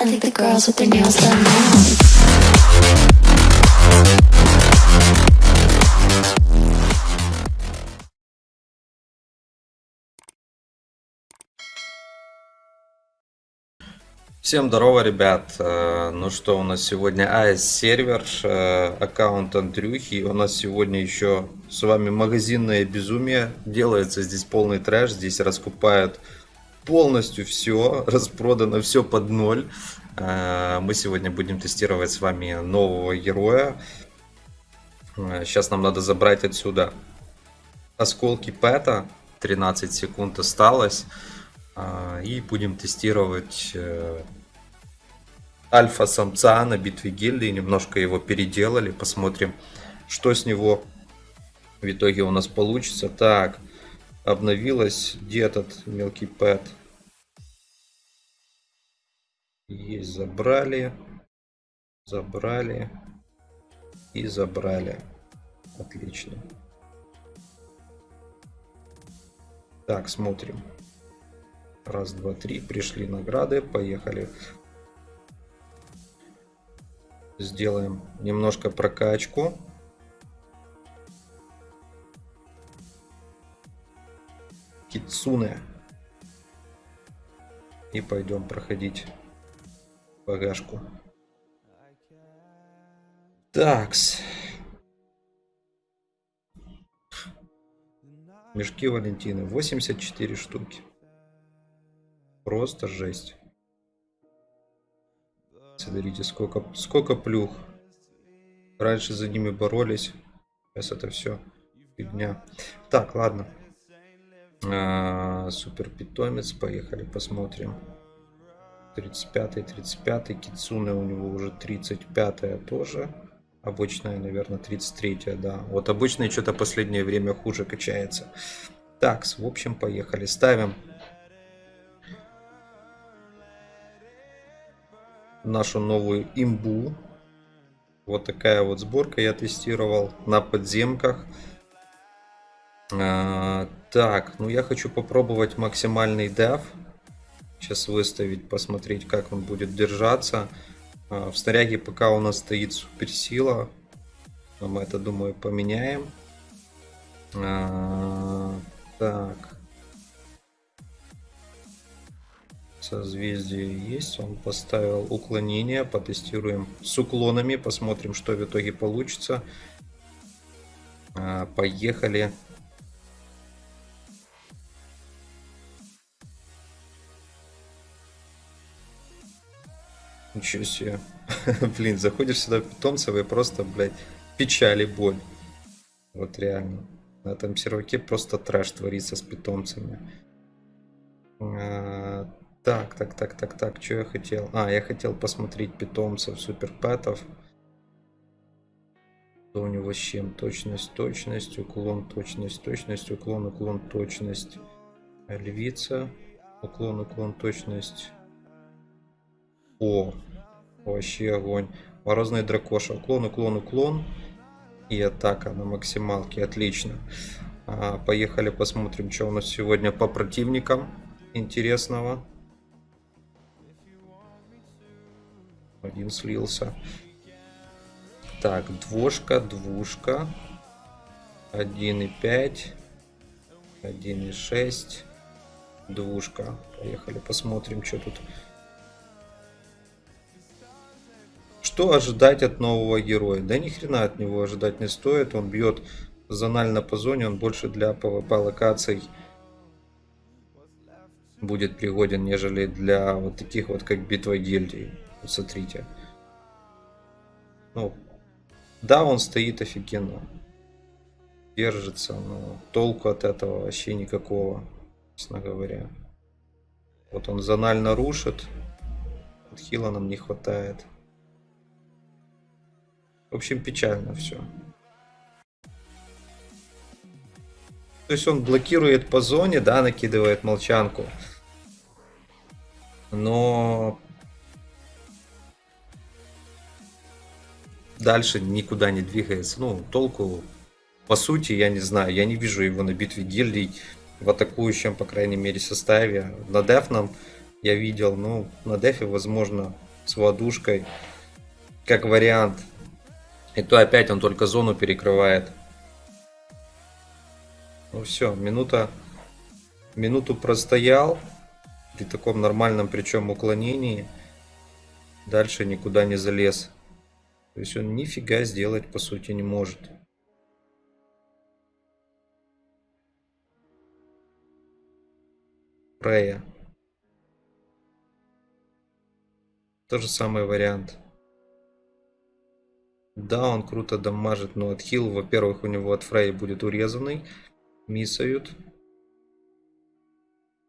I think the girls with their nails done now. Всем здорово, ребят. Э, Ну что, у нас сегодня AS сервер, э, аккаунт Андрюхи. У нас сегодня еще с вами магазинное безумие. Делается здесь полный трэш. Здесь раскупают полностью все. Распродано все под ноль. Э, Мы сегодня будем тестировать с вами нового героя. Э, Сейчас нам надо забрать отсюда осколки пэта. 13 секунд осталось. А, И будем тестировать э, альфа-самца на битве гильдии. Немножко его переделали. Посмотрим, что с него в итоге у нас получится. Так, обновилось. Где этот мелкий пэт? Есть, забрали. Забрали. И забрали. Отлично. Так, смотрим. Раз, два, три. Пришли награды. Поехали. Сделаем немножко прокачку. Кицуне. И пойдем проходить багажку. Такс. Мешки Валентины. 84 штуки. Просто жесть. Смотрите, сколько, сколько плюх. Раньше за ними боролись. Сейчас это все фигня. Так, ладно. А, супер питомец. Поехали, посмотрим. 35-й, 35-й. Кицуне у него уже 35-я тоже. Обычная, наверное, 33-я, да. Вот обычная что-то последнее время хуже качается. Так, в общем, поехали. Ставим нашу новую имбу. Вот такая вот сборка я тестировал на подземках. А, так, ну я хочу попробовать максимальный деф. Сейчас выставить, посмотреть, как он будет держаться. А, в снаряге пока у нас стоит суперсила. Но мы это, думаю, поменяем. А, так. Созвездие есть. Он поставил уклонение. Потестируем с уклонами. Посмотрим, что в итоге получится. А, Поехали. Ничего себе. Блин, заходишь сюда питомцев и просто, блядь, печаль и боль. Вот реально. На этом серваке просто трэш творится с питомцами. А, так, так, так, так, так, что я хотел? А, я хотел посмотреть питомцев суперпэтов. Что у него с чем? Точность, точность, уклон, точность, точность, уклон, уклон, точность. Львица. Уклон, уклон, точность. О, вообще огонь. Морозный дракоша. Уклон, уклон, уклон. И атака на максималке. Отлично. А, поехали посмотрим, что у нас сегодня по противникам интересного. Один слился. Так, двушка, двушка. 1,5. 1,6. Двушка. Поехали, посмотрим, что тут. Что ожидать от нового героя? Да ни хрена от него ожидать не стоит. Он бьет зонально по зоне, он больше для PvP локаций будет пригоден, нежели для вот таких вот, как битва гильдий. Вот смотрите. Ну, да, он стоит офигенно. Держится, но толку от этого вообще никакого, честно говоря. Вот он зонально рушит. Хила нам не хватает. В общем, печально все. То есть он блокирует по зоне, да, накидывает молчанку. Но дальше никуда не двигается. Ну, толку, по сути, я не знаю. Я не вижу его на битве гильдий в атакующем, по крайней мере, составе. На дефном я видел, ну, на дефе, возможно, с водушкой. Как вариант. И то опять он только зону перекрывает. Ну все, минута. Минуту простоял. При таком нормальном причем уклонении. Дальше никуда не залез. То есть он нифига сделать по сути не может. Freya. То же самый вариант. Да, он круто дамажит, но отхил, во-первых, у него от Фрей будет урезанный. Миссают.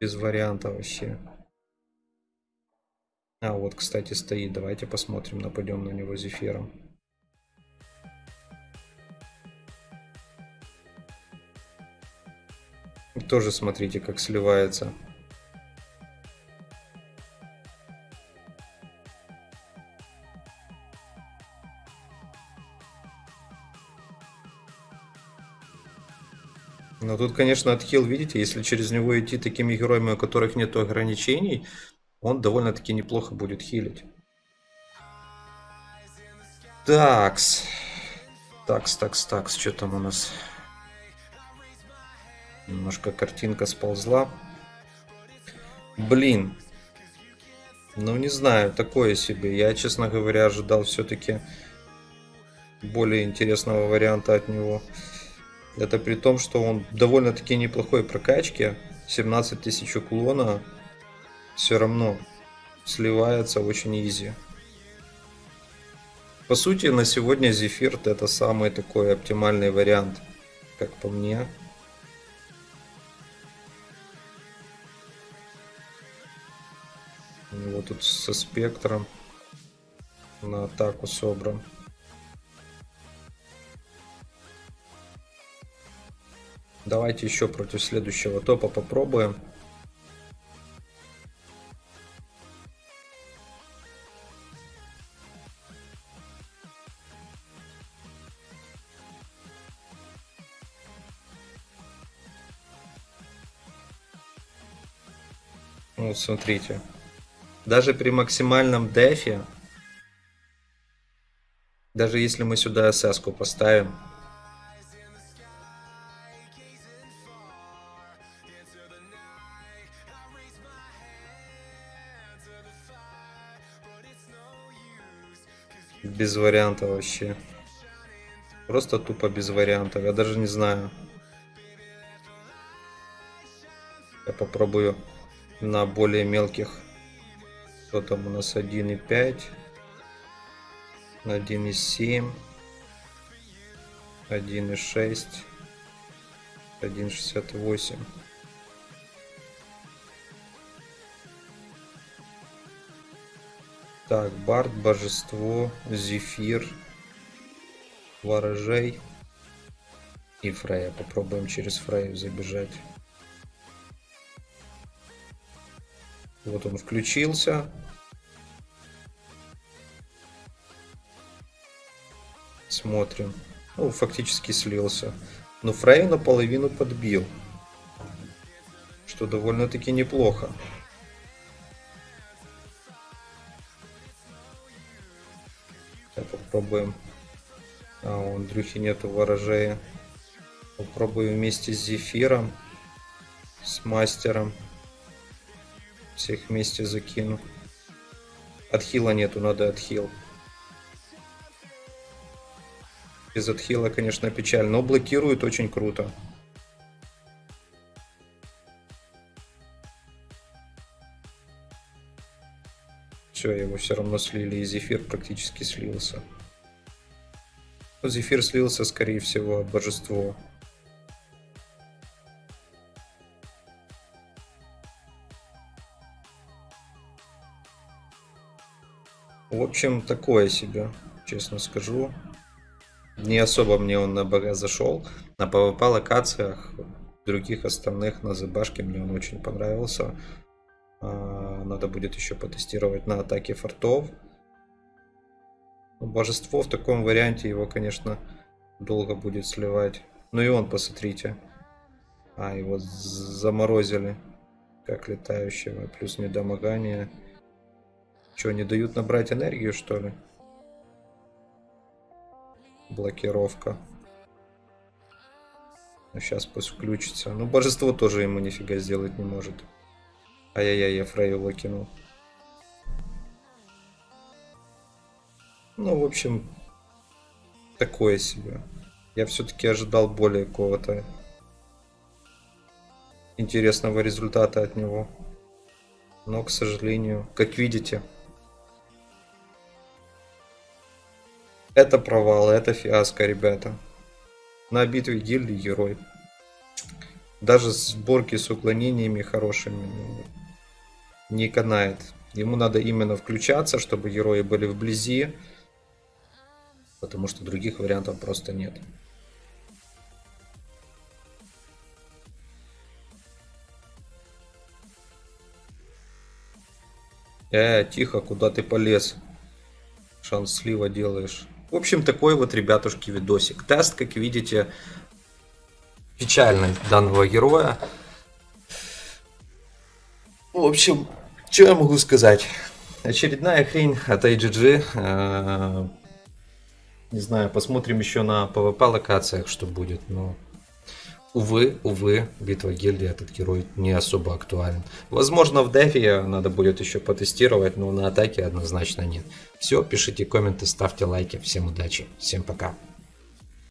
Без варианта вообще. А, вот, кстати, стоит. Давайте посмотрим, нападем на него зефиром. Тоже смотрите, как сливается. Но тут, конечно, отхил, видите, если через него идти такими героями, у которых нет ограничений, он довольно-таки неплохо будет хилить. Такс. Такс, такс, такс. Что там у нас? Немножко картинка сползла. Блин. Ну, не знаю, такое себе. Я, честно говоря, ожидал все-таки более интересного варианта от него. Это при том, что он довольно-таки неплохой прокачки. 17 тысяч уклона. Все равно сливается очень изи. По сути, на сегодня Зефирт это самый такой оптимальный вариант, как по мне. У него тут со спектром на атаку собран. Давайте еще против следующего топа попробуем. Вот смотрите. Даже при максимальном дефе, даже если мы сюда СС поставим, без варианта вообще. Просто тупо без вариантов. Я даже не знаю. Я попробую на более мелких. Что там у нас 1.5. 1.7. 1.6. 1.68. Так, Барт, Божество, Зефир, Ворожей и Фрея. Попробуем через Фрею забежать. Вот он включился. Смотрим. Ну, фактически слился. Но Фрею наполовину подбил. Что довольно-таки неплохо. Попробуем. А, у Андрюхи нету ворожея. Попробую вместе с Зефиром, с Мастером. Всех вместе закину. Отхила нету, надо отхил. Без отхила, конечно, печально, но блокирует очень круто. Все, его все равно слили, и Зефир практически слился. Зефир слился, скорее всего, от божества. В общем, такое себе, честно скажу. Не особо мне он на БГ зашел. На PvP локациях, других остальных на ЗБашке мне он очень понравился. Надо будет еще потестировать на атаке фортов. Божество в таком варианте его, конечно, долго будет сливать. Ну и он, посмотрите. А, его заморозили. Как летающего. Плюс недомогание. Что, не дают набрать энергию, что ли? Блокировка. Ну, сейчас пусть включится. Ну, божество тоже ему нифига сделать не может. Ай-яй-яй, я Фрейю выкинул. Ну, в общем, такое себе. Я все-таки ожидал более какого-то интересного результата от него. Но, к сожалению, как видите, это провал, это фиаско, ребята. На битве гильдии герой. Даже сборки с уклонениями хорошими не канает. Ему надо именно включаться, чтобы герои были вблизи. Потому что других вариантов просто нет. Э, тихо, куда ты полез? Шанс слива делаешь. В общем, такой вот, ребятушки, видосик. Тест, как видите, печальный данного героя. В общем, что я могу сказать? Очередная хрень от AGG. Э, Не знаю, посмотрим еще на PvP локациях, что будет, но... Увы, увы, битва гильдии этот герой не особо актуален. Возможно, в дефе надо будет еще потестировать, но на атаке однозначно нет. Все, пишите комменты, ставьте лайки. Всем удачи, всем пока.